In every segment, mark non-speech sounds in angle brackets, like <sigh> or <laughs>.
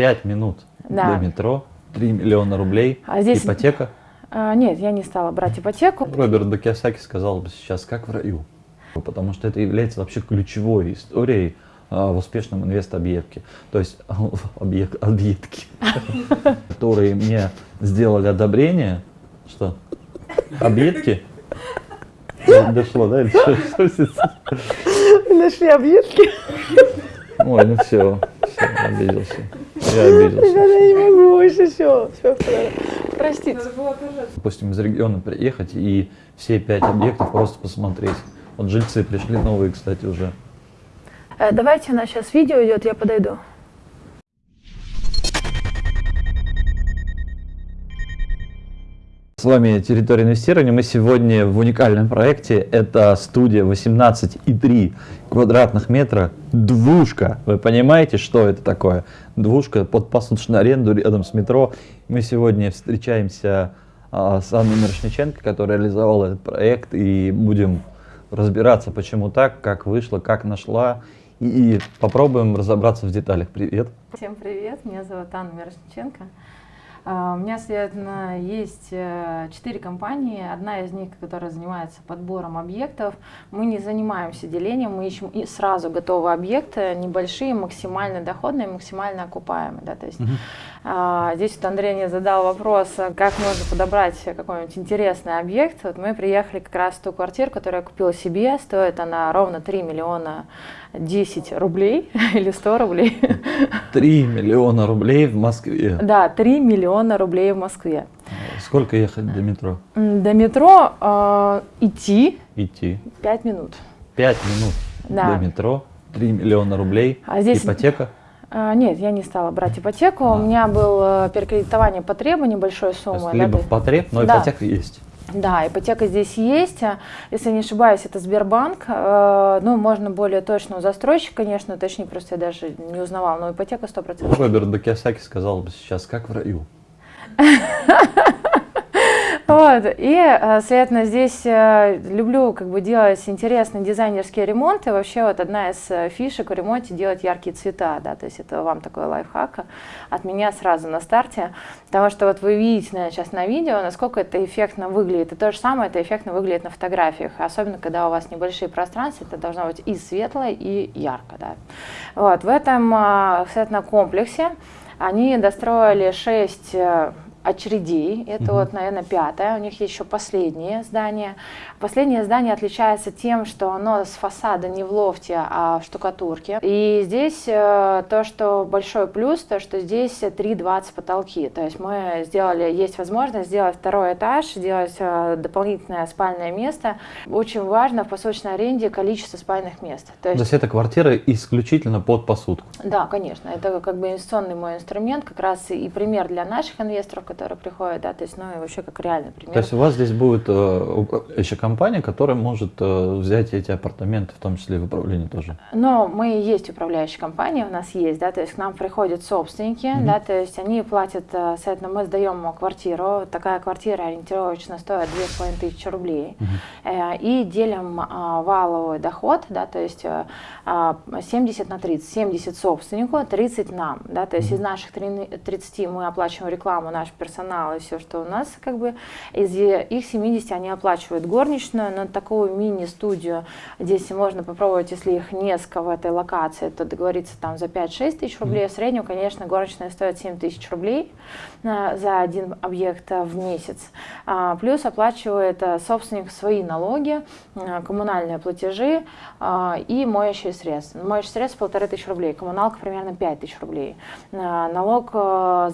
5 минут Да. до метро, 3 миллиона рублей, А здесь- ипотека. А, нет, я не стала брать ипотеку. Роберт Докиасаки сказал бы сейчас, как в раю. Потому что это является вообще ключевой историей а, в успешном инвест-объекте. То есть <laughs> объект, объектки, <laughs> которые мне сделали одобрение. Что? Объектки? Дошло, да? Или что? <laughs> Нашли объедки. Ой, ну все, все, обиделся. Я обиделся. Я не могу больше, все. Все, простите. Допустим, из региона приехать и все пять объектов просто посмотреть. Вот жильцы пришли новые, кстати, уже. Э, Давайте, у нас сейчас видео идет, я подойду. С вами Территория инвестирования. Мы сегодня в уникальном проекте. Это студия 18,3 квадратных метра. Двушка. Вы понимаете, что это такое? Двушка под посуточную аренду рядом с метро. Мы сегодня встречаемся а, с Анной Мирошниченко, которая реализовала этот проект. И будем разбираться, почему так, как вышло, как нашла. И, и попробуем разобраться в деталях. Привет. Всем привет, меня зовут Анна Мирошниченко. А, У меня, следовательно, есть э, четыре компании. Одна из них, которая занимается подбором объектов. Мы не занимаемся делением, мы ищем и сразу готовые объекты, небольшие, максимально доходные, максимально окупаемые. Да, то есть, а, здесь вот Андрей мне задал вопрос, а как можно подобрать какой-нибудь интересный объект. Вот мы приехали как раз в ту квартиру, которую я купила себе. Стоит она ровно 3 миллиона 10 рублей <laughs> или 100 рублей. 3 миллиона рублей в Москве. Да, 3 миллиона рублей в Москве. Сколько ехать до метро? До метро э, идти Идти. 5 минут. 5 минут Да. до метро, 3 миллиона рублей, А здесь- ипотека. А, нет, я не стала брать ипотеку. У меня было перекредитование по требу небольшой суммы. да, либо в потреб, но Да. ипотека есть. Да, ипотека здесь есть. А, Если не ошибаюсь, это Сбербанк. Э, Ну, можно более точно у застройщика, конечно, точнее, просто я даже не узнавала, но ипотека 100%. Роберт Докиасаки сказал бы сейчас, как в раю. <laughs> Вот, и, э, следовательно, здесь э, люблю как бы делать интересные дизайнерские ремонты. Вообще вот одна из э, фишек в ремонте делать яркие цвета, да, то есть это вам такой лайфхак от меня сразу на старте, потому что вот вы видите наверное, сейчас на видео, насколько это эффектно выглядит, и то же самое это эффектно выглядит на фотографиях, особенно когда у вас небольшие пространства, это должно быть и светло, и ярко, да. Вот, в этом, э, следовательно, комплексе они достроили 6 очередей. Это вот, наверное, пятое. У них есть еще последнее здание. Последнее здание отличается тем, что оно с фасада не в лофте, а в штукатурке. И здесь э, то, что большой плюс, то, что здесь 3,20 потолки. То есть мы сделали, есть возможность сделать второй этаж, сделать э, дополнительное спальное место. Очень важно в посуточной аренде количество спальных мест. То То есть есть эта квартира исключительно под посудку. да, конечно, это как бы инвестиционный мой инструмент, как раз и пример для наших инвесторов, которые приходят, да, то есть, ну и вообще как реальный пример. То есть у вас здесь будет э, управляющая компания, которая может э, взять эти апартаменты, в том числе и в управлении тоже. Но мы и есть управляющая компания, у нас есть, да, то есть к нам приходят собственники, да, то есть они платят, э, соответственно, мы сдаем квартиру, такая квартира ориентировочно стоит 2500 рублей, Э, и делим а, валовый доход, да, то есть э, а, 70 на 30, 70 собственнику, 30 нам, да, то есть из наших три- 30 мы оплачиваем рекламу, наш персонал и все, что у нас, как бы, из их 70 они оплачивают горничную, на такую мини-студию, здесь можно попробовать, если их несколько в этой локации, то договориться там за 5-6 тысяч рублей, в среднем, конечно, горничная стоит 7 тысяч рублей э, за один объект э, в месяц, А, плюс оплачивает собственник свои налоги, коммунальные платежи и моющие средства. Моющие средства полторы тысячи рублей, коммуналка примерно 5 тысяч рублей. Налог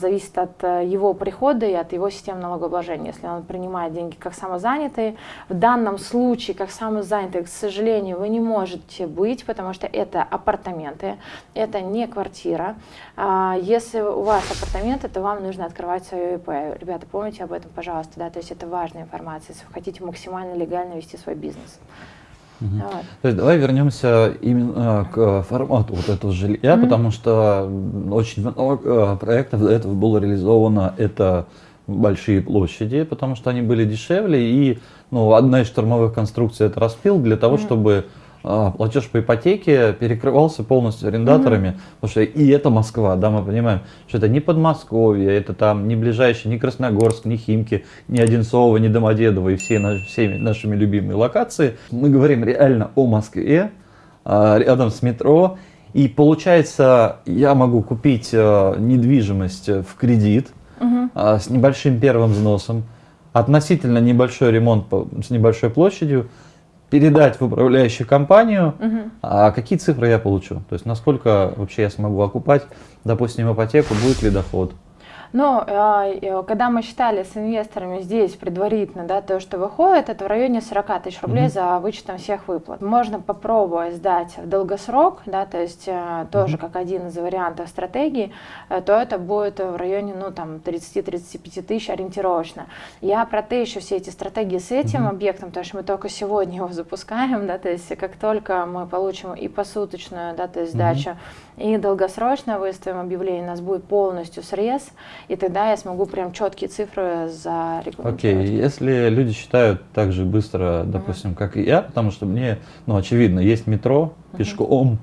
зависит от его прихода и от его системы налогообложения. Если он принимает деньги как самозанятый, в данном случае как самозанятый, к сожалению, вы не можете быть, потому что это апартаменты, это не квартира. А, Если у вас апартаменты, то вам нужно открывать свое ИП. Ребята, помните об этом, пожалуйста, да, то есть это важная информация, если вы хотите максимально легально вести свой бизнес. Вот. То есть давай вернемся именно к формату вот этого жилья, потому что очень много э, проектов до этого было реализовано. Это большие площади, потому что они были дешевле. И ну, одна из штурмовых конструкций это распил для того, чтобы а, платеж по ипотеке перекрывался полностью арендаторами, угу. потому что и это Москва, да, мы понимаем, что это не Подмосковье, это там не ближайший, ни Красногорск, ни Химки, ни Одинцово, ни Домодедово и все наши, всеми нашими любимые локации. Мы говорим реально о Москве, а, рядом с метро, и получается, я могу купить а, недвижимость в кредит угу. с небольшим первым взносом, относительно небольшой ремонт с небольшой площадью, передать в управляющую компанию, угу. а какие цифры я получу? То есть насколько вообще я смогу окупать, допустим, ипотеку, будет ли доход? Но э, когда мы считали с инвесторами здесь предварительно, да, то, что выходит, это в районе 40 тысяч рублей mm-hmm. за вычетом всех выплат. Можно попробовать сдать в долгосрок, да, то есть э, тоже mm-hmm. как один из вариантов стратегии, э, то это будет в районе, ну, там, 30-35 тысяч ориентировочно. Я протещу все эти стратегии с этим mm-hmm. объектом, потому что мы только сегодня его запускаем, да, то есть как только мы получим и посуточную, да, то есть сдачу, mm-hmm. и долгосрочно выставим объявление, у нас будет полностью срез, и тогда я смогу прям четкие цифры зарегламентировать. Окей, okay. если люди считают так же быстро, допустим, uh -huh. как и я, потому что мне, ну, очевидно, есть метро, uh -huh. пешком,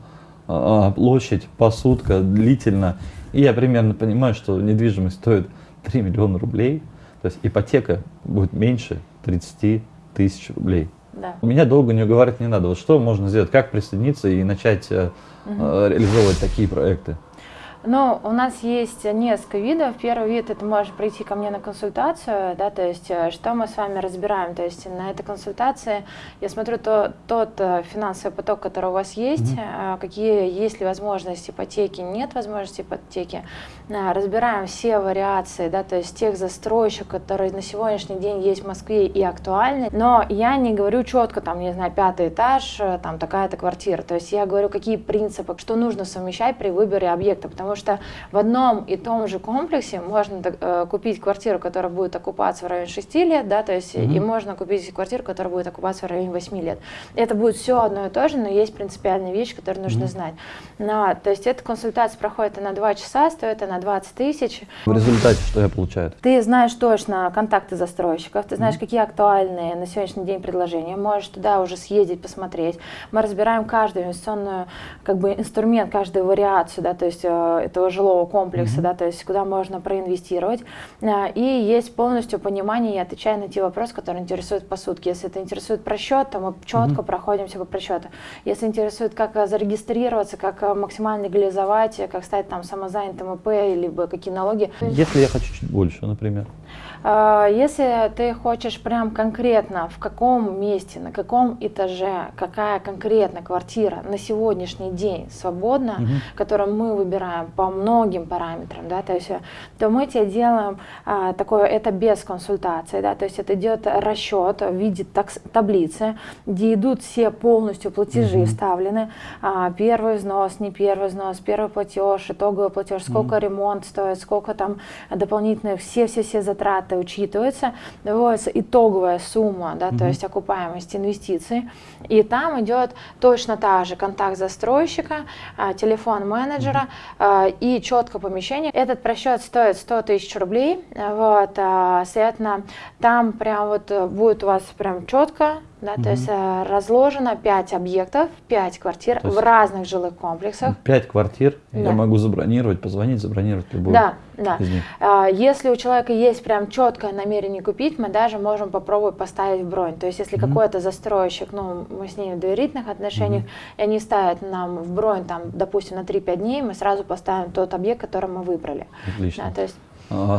а, площадь, посудка, длительно, и я примерно понимаю, что недвижимость стоит <laughs> 3 миллиона рублей, то есть ипотека будет меньше 30 тысяч рублей. Да. Меня долго не уговаривать не надо. Вот что можно сделать? Как присоединиться и начать -huh. реализовывать такие проекты? Но у нас есть несколько видов. Первый вид это может прийти ко мне на консультацию, да, то есть э, что мы с вами разбираем. То есть на этой консультации я смотрю то, тот э, финансовый поток, который у вас есть, mm-hmm. какие есть ли возможности ипотеки, нет возможности ипотеки. Разбираем все вариации, да, то есть тех застройщиков, которые на сегодняшний день есть в Москве и актуальны. Но я не говорю четко, там, не знаю, пятый этаж, там такая-то квартира. То есть я говорю, какие принципы, что нужно совмещать при выборе объекта, потому потому что в одном и том же комплексе можно э, купить квартиру, которая будет окупаться в районе 6 лет, да, то есть mm-hmm. и можно купить квартиру, которая будет окупаться в районе 8 лет. Это будет все одно и то же, но есть принципиальные вещи, которые нужно mm-hmm. знать. Но, то есть эта консультация проходит на 2 часа, стоит она 20 тысяч. В результате что я получаю? Ты знаешь точно контакты застройщиков, ты знаешь, mm-hmm. какие актуальные на сегодняшний день предложения, можешь туда уже съездить, посмотреть. Мы разбираем каждую инвестиционную как бы инструмент, каждую вариацию, да, то есть э, этого жилого комплекса, mm-hmm. да, то есть куда можно проинвестировать. А, и есть полностью понимание, я отвечаю на те вопросы, которые интересуют по сутке. Если это интересует просчет, то мы четко mm-hmm. проходимся по просчету. Если интересует, как зарегистрироваться, как максимально легализовать, как стать там самозанятым ИП, либо какие налоги. Если я хочу чуть больше, например. А, если ты хочешь прям конкретно, в каком месте, на каком этаже, какая конкретно квартира на сегодняшний день свободна, угу. которую мы выбираем по многим параметрам, да, то есть, то мы тебе делаем а, такое, это без консультации, да, то есть это идет расчет в виде такс, таблицы, где идут все полностью платежи угу. вставлены, а, первый взнос, не первый взнос, первый платеж, итоговый платеж, сколько угу. ремонт стоит, сколько там дополнительных, все-все-все затраты, это учитывается, выводится итоговая сумма, да, mm-hmm. то есть окупаемость инвестиций, и там идет точно та же контакт застройщика, а, телефон менеджера mm-hmm. и четко помещение. Этот просчет стоит 100 тысяч рублей, вот, а, соответственно, там прям вот будет у вас прям четко да, угу. То есть э, разложено 5 объектов, 5 квартир в разных жилых комплексах. 5 квартир да. я могу забронировать, позвонить, забронировать любую. Да, да. А, если у человека есть прям четкое намерение купить, мы даже можем попробовать поставить бронь. То есть если угу. какой-то застройщик, ну, мы с ним в доверительных отношениях, угу. и они ставят нам в бронь, там, допустим, на 3-5 дней, мы сразу поставим тот объект, который мы выбрали. Отлично. Да, то есть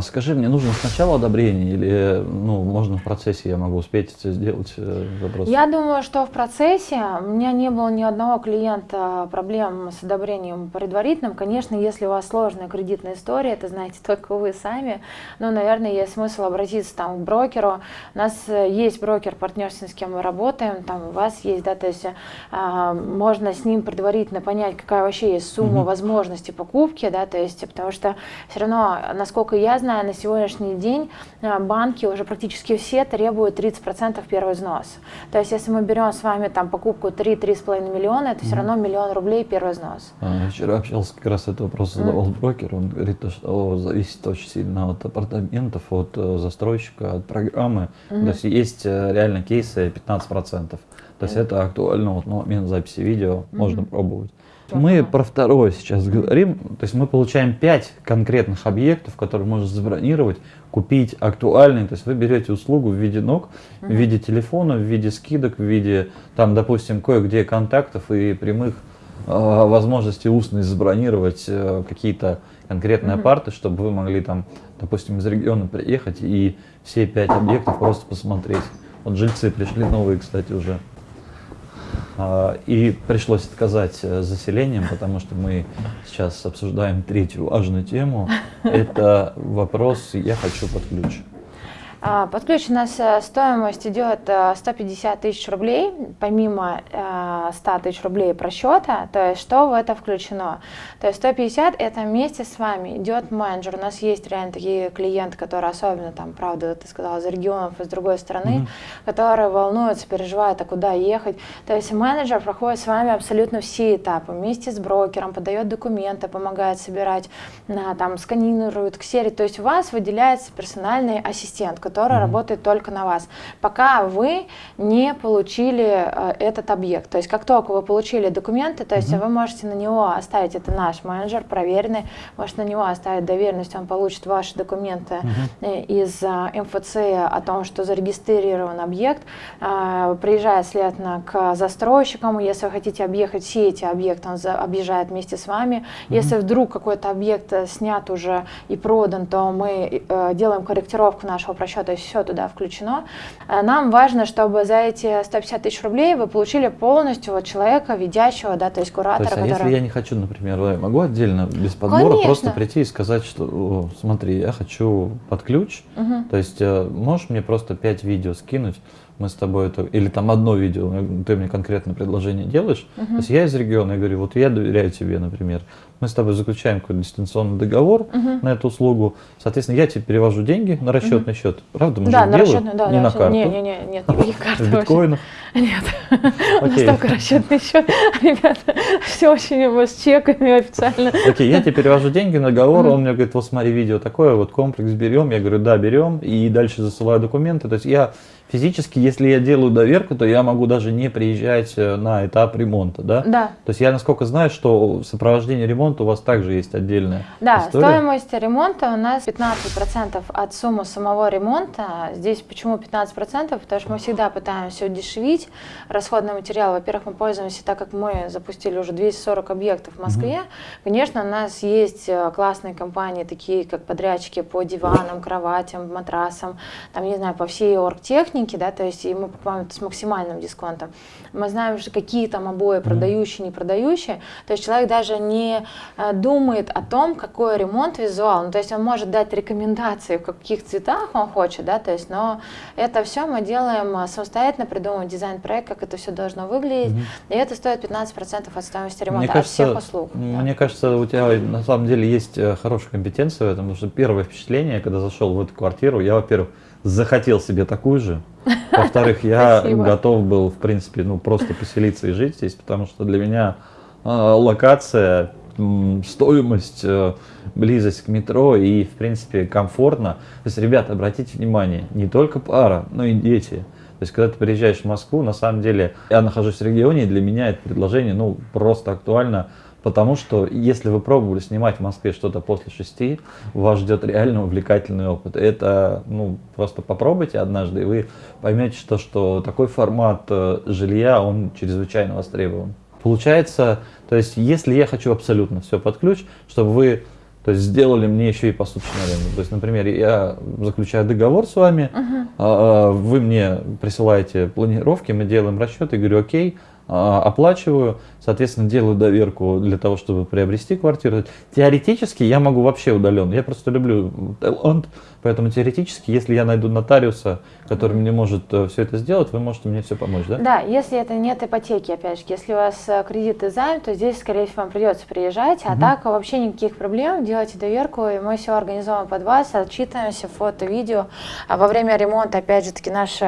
скажи, мне нужно сначала одобрение или ну, можно в процессе я могу успеть сделать э, запрос? Я думаю, что в процессе у меня не было ни одного клиента проблем с одобрением предварительным. Конечно, если у вас сложная кредитная история, это знаете <laughs> только вы сами, но, наверное, есть смысл обратиться там, к брокеру. У нас э, есть брокер партнерский, с кем мы работаем, там у вас есть, да, то есть а, можно с ним предварительно понять, какая вообще есть сумма угу. возможности покупки, да, то есть потому что все равно, насколько я знаю, на сегодняшний день э, банки уже практически все требуют 30% первый взнос. То есть если мы берем с вами там покупку 3-3,5 миллиона, это все равно миллион рублей первый взнос. А, вчера общался как раз этот вопрос задавал mm. брокер, он говорит, что зависит очень сильно от апартаментов, от э, застройщика, от программы. Mm-hmm. То есть есть реально кейсы 15%. То есть это актуально вот на момент записи видео, можно пробовать. Мы про второе сейчас говорим. То есть мы получаем 5 конкретных объектов, которые можно забронировать, купить актуальные. То есть вы берете услугу в виде ног, в виде телефона, в виде скидок, в виде, там, допустим, кое-где контактов и прямых э, возможностей устно забронировать э, какие-то конкретные апарты, чтобы вы могли там, допустим, из региона приехать и все пять объектов просто посмотреть. Вот жильцы пришли новые, кстати, уже. А, и пришлось отказать э, заселением, потому что мы сейчас обсуждаем третью важную тему. <laughs> Это вопрос «я хочу под ключ». А, под ключ у нас э, стоимость идет 150 э, тысяч рублей, помимо 100 тысяч рублей просчета, то есть что в это включено? То есть 150 это вместе с вами идет менеджер. У нас есть реально такие клиенты, которые особенно там, правда, ты сказала, из регионов, из другой страны, mm-hmm. которые волнуются, переживают, а куда ехать. То есть менеджер проходит с вами абсолютно все этапы, вместе с брокером, подает документы, помогает собирать, там, сканирует, ксерит. То есть у вас выделяется персональный ассистент, которая mm-hmm. работает только на вас, пока вы не получили э, этот объект. То есть как только вы получили документы, то есть mm-hmm. вы можете на него оставить, это наш менеджер, проверенный, можете на него оставить доверенность, он получит ваши документы mm-hmm. из э, МФЦ о том, что зарегистрирован объект, приезжает, следовательно, к застройщикам, если вы хотите объехать все эти объекты, он объезжает вместе с вами. Mm-hmm. Если вдруг какой-то объект снят уже и продан, то мы делаем корректировку нашего просчета то есть все туда включено. Э, нам важно, чтобы за эти 150 тысяч рублей вы получили полностью вот человека, ведящего, да, то есть куратора. То есть, а который... если я не хочу, например, я могу отдельно, без подбора, Конечно. просто прийти и сказать, что, смотри, я хочу под ключ, угу. то есть э, можешь мне просто 5 видео скинуть, мы с тобой это, или там одно видео, ты мне конкретное предложение делаешь, uh-huh. то есть я из региона, я говорю, вот я доверяю тебе, например, мы с тобой заключаем какой-то дистанционный договор uh-huh. на эту услугу, соответственно, я тебе перевожу деньги на расчетный uh-huh. счет, правда, мы да, же на делаем, расчетный, да, не на карту. Не, не, не, нет, никаких карт. <laughs> В биткоинах? Нет, <laughs> у нас только расчетный счет, <laughs> ребята, все очень с чеками официально. Окей, я тебе перевожу деньги на договор, он мне говорит, вот смотри, видео такое, вот комплекс берем, я говорю, да, берем, и дальше засылаю документы, то есть я физически, если я делаю доверку, то я могу даже не приезжать э, на этап ремонта, да? Да. То есть я насколько знаю, что сопровождение ремонта у вас также есть отдельная Да, история. стоимость ремонта у нас 15% от суммы самого ремонта. Здесь почему 15%? Потому что мы всегда пытаемся удешевить расходный материал. Во-первых, мы пользуемся, так как мы запустили уже 240 объектов в Москве, угу. конечно, у нас есть э, классные компании, такие как подрядчики по диванам, кроватям, матрасам, там, не знаю, по всей оргтехнике, да, то есть и мы покупаем это с максимальным дисконтом. Мы знаем, что какие там обои продающие, не продающие. То есть человек даже не думает о том, какой ремонт визуал. Ну, то есть он может дать рекомендации, в каких цветах он хочет, да, то есть, но это все мы делаем э, самостоятельно, придумываем дизайн-проект, как это все должно выглядеть, mm-hmm. и это стоит 15% от стоимости ремонта, мне кажется, от всех услуг. Мне да. кажется, у тебя на самом деле есть э, хорошая компетенция в этом, потому что первое впечатление, когда зашел в эту квартиру, я, во-первых, захотел себе такую же. <laughs> Во-вторых, я готов был, в принципе, ну просто поселиться и жить здесь, потому что для меня э, локация, э, стоимость, э, близость к метро и, в принципе, комфортно. То есть, ребята, обратите внимание, не только пара, но и дети. То есть, когда ты приезжаешь в Москву, на самом деле, я нахожусь в регионе, и для меня это предложение, ну, просто актуально Потому что если вы пробовали снимать в Москве что-то после шести, вас ждет реально увлекательный опыт. Это, ну, просто попробуйте однажды, и вы поймете, что, что такой формат э, жилья, он чрезвычайно востребован. Получается, то есть, если я хочу абсолютно все под ключ, чтобы вы то есть сделали мне еще и посуточную аренду. То есть, например, я заключаю договор с вами, uh-huh. вы мне присылаете планировки, мы делаем расчеты, и говорю, окей, а, оплачиваю, соответственно, делаю доверку для того, чтобы приобрести квартиру. Теоретически я могу вообще удаленно. Я просто люблю Таиланд, поэтому теоретически, если я найду нотариуса, который мне может э, все это сделать, вы можете мне все помочь, да? Да, если это нет ипотеки, опять же, если у вас э, кредит и займ, то здесь, скорее всего, вам придется приезжать, а угу. так вообще никаких проблем, делайте доверку, и мы все организуем под вас, отчитываемся, фото, видео. А во время ремонта, опять же таки, наш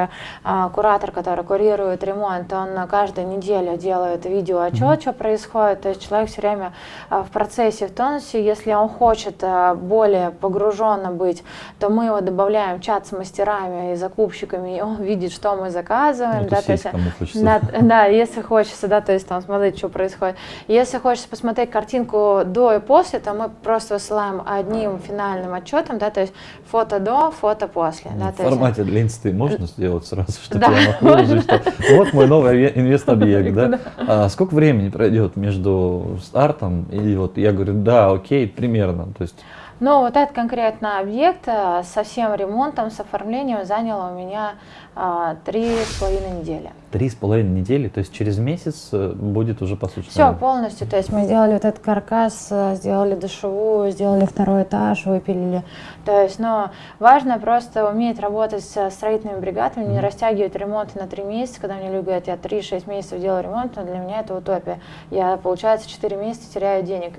а, куратор, который курирует ремонт, он каждую неделю делает видео отчет, угу. что происходит, то есть человек все время а, в процессе, в тонусе, если он хочет а, более погруженно быть, то мы его добавляем в чат с мастерами и закупщиками, и он <laughs> видит, что мы заказываем. Ну, да, то есть, да, да, если хочется, да, то есть там смотреть, что происходит. Если хочется посмотреть картинку до и после, то мы просто высылаем одним финальным отчетом, да, то есть фото до, фото после. Да, в формате есть... для инсты можно сделать сразу, что да, я могу что вот мой новый инвест-объект, да? А сколько времени пройдет между стартом? И вот я говорю, да, окей, примерно, то есть но вот этот конкретно объект э, со всем ремонтом, с оформлением занял у меня а, три с половиной недели. Три с половиной недели, то есть через месяц э, будет уже по сути. Все полностью, то есть мы сделали вот этот каркас, э, сделали душевую, сделали второй этаж, выпилили. То есть, но важно просто уметь работать с строительными бригадами, не растягивать ремонт на три месяца, когда мне люди говорят, я три-шесть месяцев делаю ремонт, но для меня это утопия. Я, получается, четыре месяца теряю денег.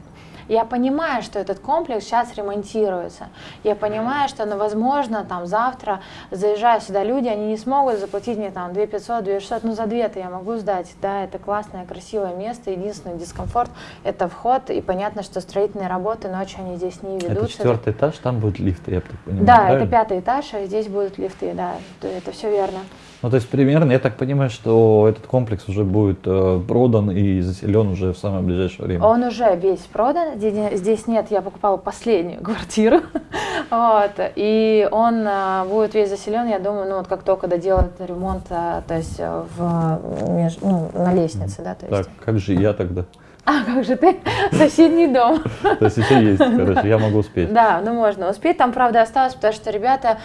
Я понимаю, что этот комплекс сейчас ремонтируется. Я понимаю, что, ну, возможно, там завтра, заезжая сюда люди, они не смогут заплатить мне там 2 500, 2 600, ну, за 2-то я могу сдать. Да, это классное, красивое место. Единственный дискомфорт – это вход. И понятно, что строительные работы ночью они здесь не ведутся. Это четвертый этаж, там будут лифты, я так понимаю, Да, правильно? это пятый этаж, а здесь будут лифты, да, это все верно. Ну, то есть примерно, я так понимаю, что этот комплекс уже будет э, продан и заселен уже в самое ближайшее время. Он уже весь продан, здесь нет, я покупала последнюю <laughs> квартиру, вот, и он э, будет весь заселен, я думаю, ну, вот как только доделают ремонт, э, то есть э, в, меж, ну, на лестнице, да, то есть. Так, как же я тогда? А как же ты? Соседний дом. То есть еще есть, короче, я могу успеть. Да, ну можно успеть. Там, правда, осталось, потому что ребята,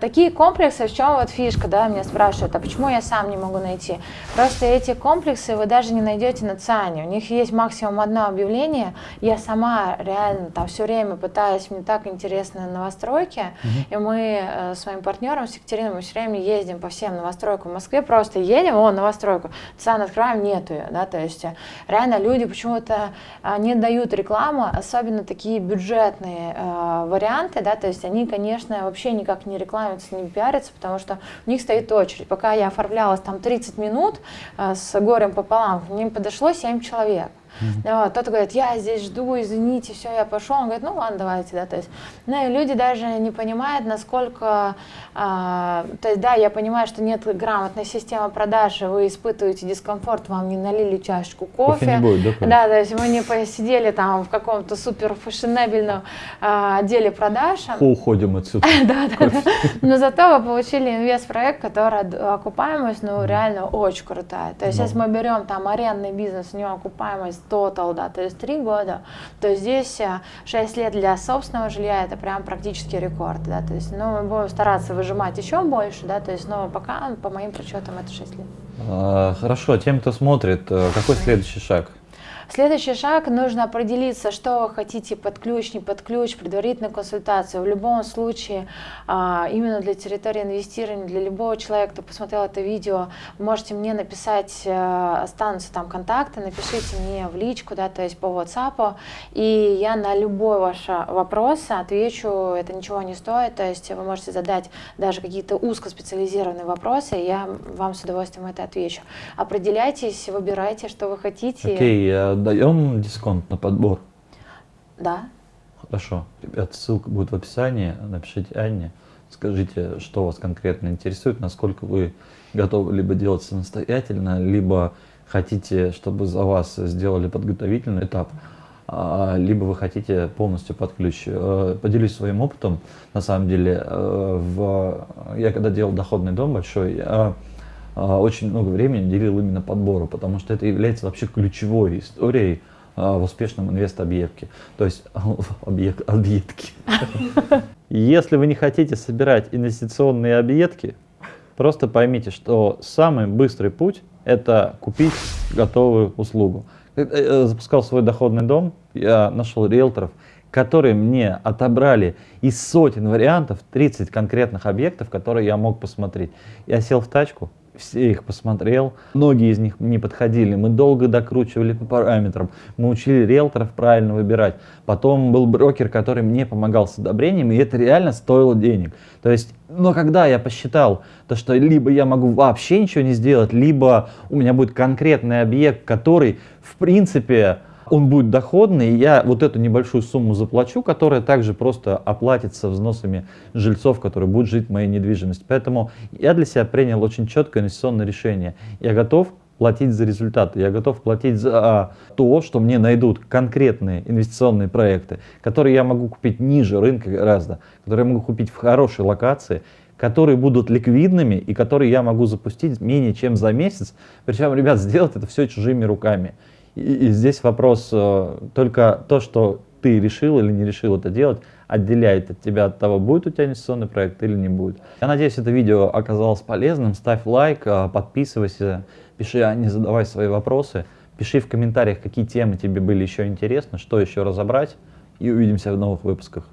такие комплексы, в чем вот фишка, да, меня спрашивают, а почему я сам не могу найти? Просто эти комплексы вы даже не найдете на ЦАНе. У них есть максимум одно объявление. Я сама реально там все время пытаюсь, мне так интересны новостройки, и мы э, с моим партнером, с Екатериной, мы все время ездим по всем новостройкам в Москве, просто едем, о, новостройку, ЦАН открываем, нету ее, да, то есть э, реально люди почему почему-то а, не дают рекламу, особенно такие бюджетные э, варианты, да, то есть они, конечно, вообще никак не рекламятся, не пиарятся, потому что у них стоит очередь. Пока я оформлялась там 30 минут э, с горем пополам, к ним подошло 7 человек. Mm-hmm. Вот, кто-то говорит, я здесь жду, извините, все, я пошел. Он говорит, ну ладно, давайте, да, то есть, ну и люди даже не понимают, насколько, а, то есть, да, я понимаю, что нет грамотной системы продажи, вы испытываете дискомфорт, вам не налили чашечку кофе. Кофе не будет, да? Да, то есть мы не посидели там в каком-то супер фешенебельном а, отделе продаж. Уходим отсюда. <laughs> да, да, да. Но зато вы получили инвест-проект, который окупаемость, ну, реально очень крутая. То есть, если мы берем там арендный бизнес, у него окупаемость total, да, то есть три года, то здесь 6 э, лет для собственного жилья это прям практически рекорд, да, то есть, ну, мы будем стараться выжимать еще больше, да, то есть, но пока, по моим подсчетам, это 6 лет. А, хорошо, тем, кто смотрит, э, какой следующий шаг? Следующий шаг, нужно определиться, что вы хотите под ключ, не под ключ, предварительную консультацию. В любом случае, а, именно для территории инвестирования, для любого человека, кто посмотрел это видео, можете мне написать, э, останутся там контакты, напишите мне в личку, да, то есть по WhatsApp, и я на любой ваш вопрос отвечу, это ничего не стоит, то есть вы можете задать даже какие-то узкоспециализированные вопросы, и я вам с удовольствием это отвечу. Определяйтесь, выбирайте, что вы хотите. Okay, даем дисконт на подбор? Да. Хорошо. Ребят, ссылка будет в описании. Напишите Анне. Скажите, что вас конкретно интересует, насколько вы готовы либо делать самостоятельно, либо хотите, чтобы за вас сделали подготовительный этап, а, либо вы хотите полностью под ключ. Э, поделюсь своим опытом. На самом деле, э, в... я когда делал доходный дом большой, я очень много времени делил именно подбору, потому что это является вообще ключевой историей а, в успешном инвест-объекте. То есть <laughs> объект, объектки. <laughs> Если вы не хотите собирать инвестиционные объектки, просто поймите, что самый быстрый путь это купить готовую услугу. Когда я запускал свой доходный дом, я нашел риэлторов, которые мне отобрали из сотен вариантов 30 конкретных объектов, которые я мог посмотреть. Я сел в тачку, все их посмотрел, многие из них не подходили, мы долго докручивали по параметрам, мы учили риэлторов правильно выбирать. Потом был брокер, который мне помогал с одобрением, и это реально стоило денег. То есть, но когда я посчитал, то что либо я могу вообще ничего не сделать, либо у меня будет конкретный объект, который в принципе он будет доходный, я вот эту небольшую сумму заплачу, которая также просто оплатится взносами жильцов, которые будут жить в моей недвижимости. Поэтому я для себя принял очень четкое инвестиционное решение. Я готов платить за результаты, я готов платить за то, что мне найдут конкретные инвестиционные проекты, которые я могу купить ниже рынка гораздо, которые я могу купить в хорошей локации, которые будут ликвидными и которые я могу запустить менее чем за месяц. Причем, ребят, сделать это все чужими руками. И, и здесь вопрос э, только то, что ты решил или не решил это делать, отделяет от тебя от того, будет у тебя инвестиционный проект или не будет. Я надеюсь, это видео оказалось полезным. Ставь лайк, э, подписывайся, пиши, а не задавай свои вопросы. Пиши в комментариях, какие темы тебе были еще интересны, что еще разобрать. И увидимся в новых выпусках.